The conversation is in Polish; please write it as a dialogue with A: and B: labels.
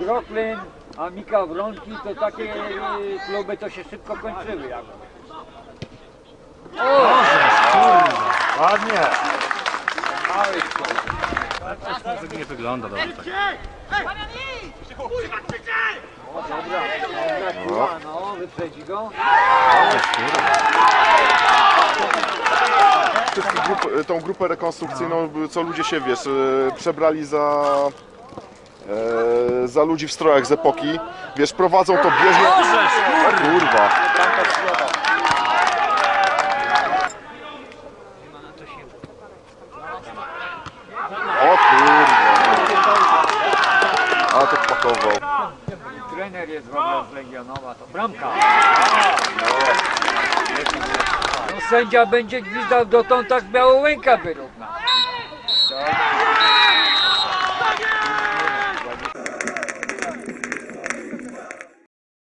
A: Brooklyn, a Mika Wronki to takie y, kluby to się szybko kończyły. Jak. O!
B: Ładnie.
A: Mały
B: Tak nie wygląda dobrze. Tak.
A: O, dobra, dobra, kurwa, no, wyprzedzi go.
C: Tą grupę rekonstrukcyjną, co ludzie się, wiesz, e, przebrali za, e, za ludzi w strojach z epoki. Wiesz, prowadzą to bieżnie... O kurwa. O kurwa. A to pakował.
A: Trener jest w ogóle z Legionowa, to bramka. No sędzia będzie gwizdał dotąd, tak Białołęka wyrówna. To